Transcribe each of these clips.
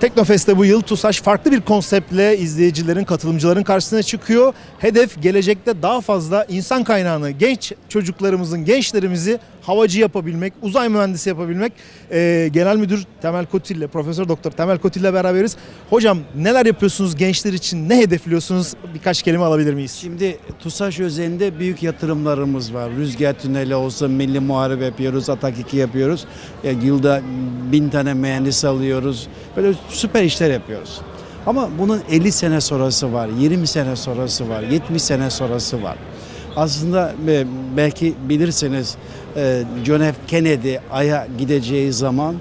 Teknofest'te bu yıl TUSAŞ farklı bir konseptle izleyicilerin, katılımcıların karşısına çıkıyor. Hedef gelecekte daha fazla insan kaynağını, genç çocuklarımızın, gençlerimizi havacı yapabilmek, uzay mühendisi yapabilmek. Ee, Genel Müdür Temel Kotil ile, Profesör Doktor Temel Kotil ile beraberiz. Hocam neler yapıyorsunuz gençler için, ne hedefliyorsunuz? Birkaç kelime alabilir miyiz? Şimdi TUSAŞ özelinde büyük yatırımlarımız var. Rüzgar tüneli olsun, milli muharebe yapıyoruz, Atak 2 yapıyoruz. Ya, yılda bin tane mühendis alıyoruz. Böyle süper işler yapıyoruz. Ama bunun 50 sene sonrası var, 20 sene sonrası var, 70 sene sonrası var. Aslında belki bilirsiniz e, John F. Kennedy Ay'a gideceği zaman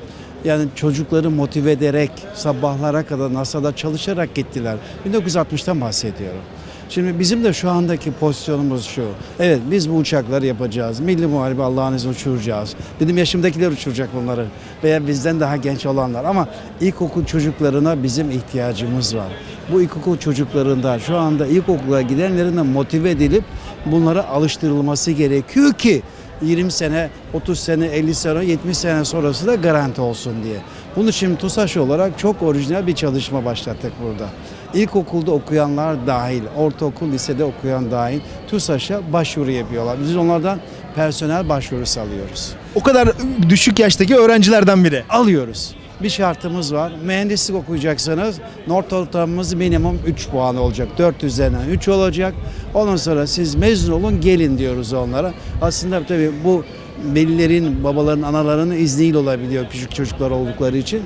yani çocukları motive ederek sabahlara kadar NASA'da çalışarak gittiler. 1960'tan bahsediyorum. Şimdi bizim de şu andaki pozisyonumuz şu. Evet biz bu uçakları yapacağız. Milli Muharebe Allah'ın izniyle uçuracağız. Benim yaşımdakiler uçuracak bunları. Veya bizden daha genç olanlar. Ama ilkokul çocuklarına bizim ihtiyacımız var. Bu ilkokul çocuklarında şu anda ilkokula gidenlerin de motive edilip bunlara alıştırılması gerekiyor ki 20 sene, 30 sene, 50 sene, 70 sene sonrası da garanti olsun diye. Bunun için TUSAŞ olarak çok orijinal bir çalışma başlattık burada. İlkokulda okuyanlar dahil, ortaokul, lisede okuyan dahil TUSAŞ'a başvuru yapıyorlar. Biz onlardan personel başvurusu alıyoruz. O kadar düşük yaştaki öğrencilerden biri. Alıyoruz. Bir şartımız var. Mühendislik okuyacaksanız not ortalamamız minimum 3 puan olacak. 4 üzerinden 3 olacak. Ondan sonra siz mezun olun gelin diyoruz onlara. Aslında tabii bu velilerin, babaların, anaların izniyle olabiliyor küçük çocuklar oldukları için.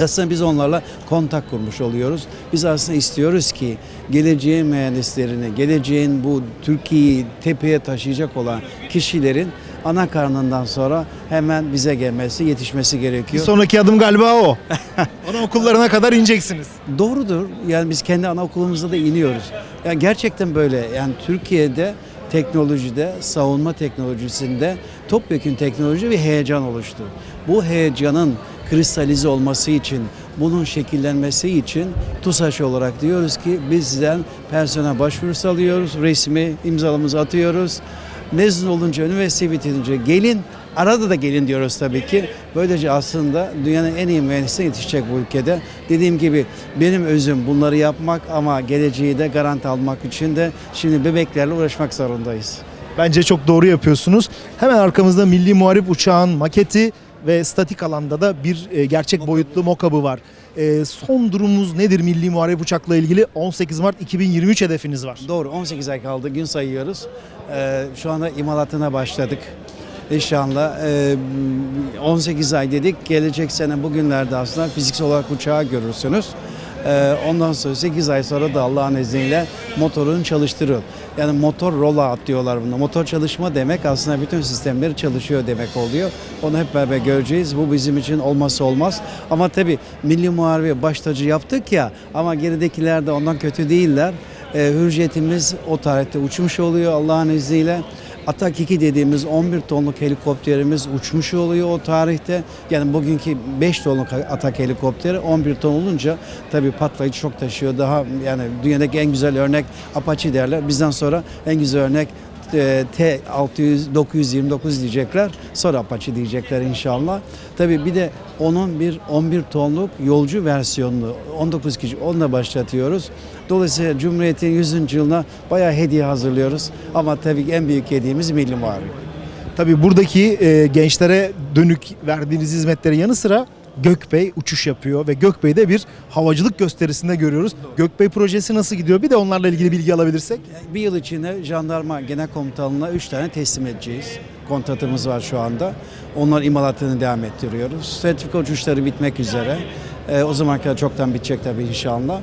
Aslında biz onlarla kontak kurmuş oluyoruz. Biz aslında istiyoruz ki geleceğin mühendislerini, geleceğin bu Türkiye'yi tepeye taşıyacak olan kişilerin ana karnından sonra hemen bize gelmesi, yetişmesi Bir gerekiyor. sonraki adım galiba o. Ana okullarına kadar ineceksiniz. Doğrudur. Yani biz kendi anaokulumuzda da iniyoruz. Yani gerçekten böyle. Yani Türkiye'de teknolojide, savunma teknolojisinde topyekun teknoloji ve heyecan oluştu. Bu heyecanın kristalize olması için, bunun şekillenmesi için TUSAŞ olarak diyoruz ki bizden personel başvurusu alıyoruz, resmi imzalamızı atıyoruz. Mezun olunca, üniversite bitirince gelin, arada da gelin diyoruz tabii ki. Böylece aslında dünyanın en iyi mühendisine yetişecek bu ülkede. Dediğim gibi benim özüm bunları yapmak ama geleceği de garanti almak için de şimdi bebeklerle uğraşmak zorundayız. Bence çok doğru yapıyorsunuz. Hemen arkamızda Milli Muharip Uçağın maketi ve statik alanda da bir e, gerçek boyutlu mokabı var. E, son durumumuz nedir Milli Muharip Uçak'la ilgili? 18 Mart 2023 hedefiniz var. Doğru 18 ay kaldı gün sayıyoruz. Ee, şu anda imalatına başladık. İnşallah e, 18 ay dedik. Gelecek sene bugünlerde aslında fiziksel olarak uçağı görürsünüz. Ee, ondan sonra 8 ay sonra da Allah'ın izniyle motorunu çalıştırıyor. Yani motor rollout diyorlar buna. Motor çalışma demek aslında bütün sistemleri çalışıyor demek oluyor. Onu hep beraber göreceğiz. Bu bizim için olmazsa olmaz. Ama tabii Milli Muharebe baş tacı yaptık ya ama geridekiler de ondan kötü değiller. Ee, hürriyetimiz o tarihte uçmuş oluyor Allah'ın izniyle. Atak 2 dediğimiz 11 tonluk helikopterimiz uçmuş oluyor o tarihte. Yani bugünkü 5 tonluk Atak helikopteri 11 ton olunca tabii patlayıcı çok taşıyor. Daha yani dünyadaki en güzel örnek Apache derler. Bizden sonra en güzel örnek T600 929 diyecekler. Sonra Apache diyecekler inşallah. Tabii bir de onun bir 11 tonluk yolcu versiyonunu 19 kişi onunla başlatıyoruz. Dolayısıyla Cumhuriyet'in 100. yılına bayağı hediye hazırlıyoruz. Ama tabii en büyük hediyemiz Milli Muharebe. Tabii buradaki e, gençlere dönük verdiğiniz hizmetlerin yanı sıra Gökbey uçuş yapıyor ve Gökbey'de bir havacılık gösterisinde görüyoruz. Gökbey projesi nasıl gidiyor? Bir de onlarla ilgili bilgi alabilirsek. Bir yıl içinde jandarma genel komutanlığına 3 tane teslim edeceğiz. Kontratımız var şu anda. Onlar imalatını devam ettiriyoruz. Sertifika uçuşları bitmek üzere. Ee, o zamana kadar çoktan bitecek tabii inşallah.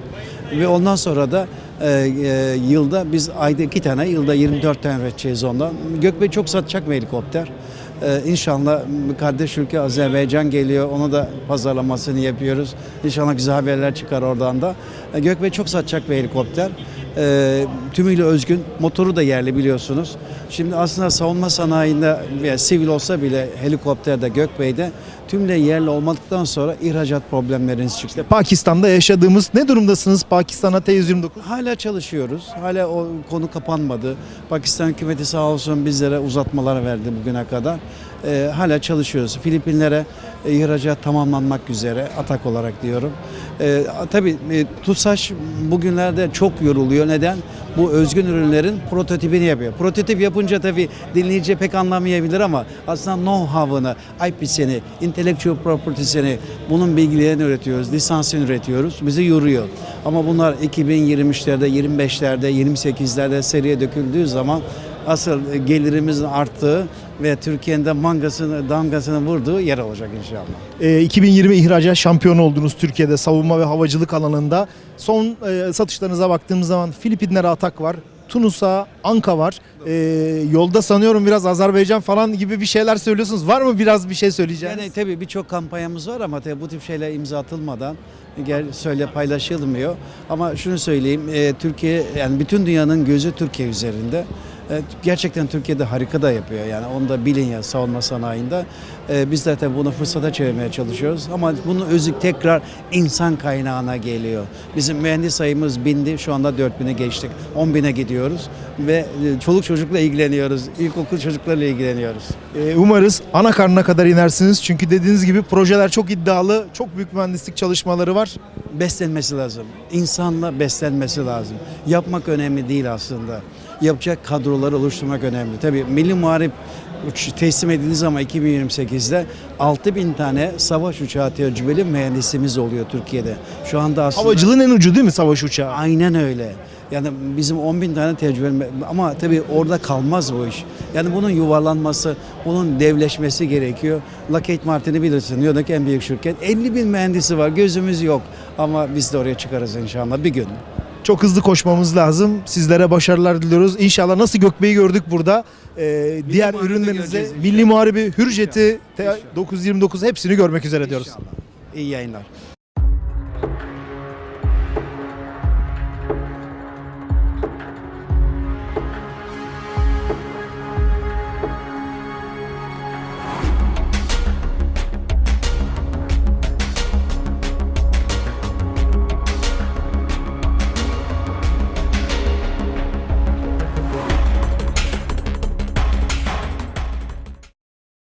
Ve ondan sonra da e, e, yılda biz ayda iki tane, yılda 24 tane üreteceğiz ondan. Gökbey çok satacak bir helikopter. Ee, inşallah kardeş ülke Azerbaycan geliyor. Onu da pazarlamasını yapıyoruz. İnşallah güzel haberler çıkar oradan da. Ee, Gökbey çok satacak bir helikopter. Ee, tümüyle özgün. Motoru da yerli biliyorsunuz. Şimdi aslında savunma sanayinde veya sivil olsa bile helikopterde Gökbey'de tümle yerli olmadıktan sonra ihracat problemleriniz çıktı. Pakistan'da yaşadığımız ne durumdasınız Pakistan'a T-129? Hala çalışıyoruz. Hala o konu kapanmadı. Pakistan hükümeti sağ olsun bizlere uzatmalar verdi bugüne kadar. Ee, hala çalışıyoruz. Filipinlere e, ihracat tamamlanmak üzere atak olarak diyorum. E, tabii e, TUSAŞ bugünlerde çok yoruluyor. Neden? Bu özgün ürünlerin prototipini yapıyor. Prototip yapınca tabii dinleyici pek anlamayabilir ama aslında know-how'ını, IP'sini, intellectual property'sini, bunun bilgilerini üretiyoruz, lisansını üretiyoruz. Bizi yoruyor. Ama bunlar 2023'lerde, 25'lerde, 28'lerde seriye döküldüğü zaman asıl gelirimizin arttığı ve Türkiye'nin de mangasını, damgasını vurduğu yer olacak inşallah. Ee, 2020 ihracat şampiyonu oldunuz Türkiye'de savunma ve havacılık alanında. Son e, satışlarınıza baktığımız zaman Filipinlere atak var. Tunus'a Anka var. Ee, yolda sanıyorum biraz Azerbaycan falan gibi bir şeyler söylüyorsunuz. Var mı biraz bir şey söyleyeceğiniz? Yani tabii birçok kampanyamız var ama tabii bu tip şeyler imza atılmadan gel söyle paylaşılmıyor. Ama şunu söyleyeyim, e, Türkiye yani bütün dünyanın gözü Türkiye üzerinde. E, gerçekten Türkiye'de harika da yapıyor yani onu da bilin ya savunma sanayinde. E, biz tabii bunu fırsata çevirmeye çalışıyoruz ama bunun özü tekrar insan kaynağına geliyor. Bizim mühendis sayımız bindi şu anda 4000'e geçtik. 10.000'e gidiyoruz ve e, çoluk çocukla ilgileniyoruz. İlkokul çocuklarla ilgileniyoruz. Umarız ana karnına kadar inersiniz. Çünkü dediğiniz gibi projeler çok iddialı. Çok büyük mühendislik çalışmaları var. beslenmesi lazım. İnsanla beslenmesi lazım. Yapmak önemli değil aslında. Yapacak kadroları oluşturmak önemli. Tabii Milli Muharip teslim edildiği zaman 2028'de 6000 tane savaş uçağı tecrübeli mühendisimiz oluyor Türkiye'de. Şu anda aslında Havacılığın en ucu değil mi savaş uçağı? aynen öyle. Yani bizim 10 bin tane tecrübeli ama tabii orada kalmaz bu iş. Yani bunun yuvarlanması, bunun devleşmesi gerekiyor. Lockheed Martin'i bilirsin, New en büyük şirket. 50 bin mühendisi var, gözümüz yok. Ama biz de oraya çıkarız inşallah bir gün. Çok hızlı koşmamız lazım. Sizlere başarılar diliyoruz. İnşallah nasıl Gökbey'i gördük burada. Ee, diğer inşallah. Milli Muharebi, Hürjet'i, İnşallah. 929 hepsini görmek üzere diyoruz. İnşallah. İyi yayınlar.